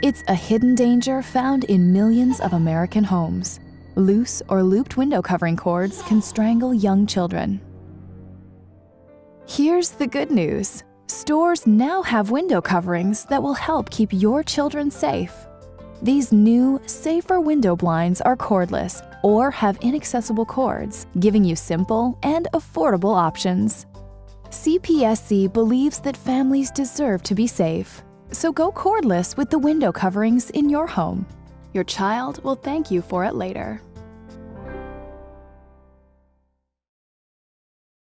It's a hidden danger found in millions of American homes. Loose or looped window covering cords can strangle young children. Here's the good news. Stores now have window coverings that will help keep your children safe. These new, safer window blinds are cordless or have inaccessible cords, giving you simple and affordable options. CPSC believes that families deserve to be safe. So go cordless with the window coverings in your home. Your child will thank you for it later.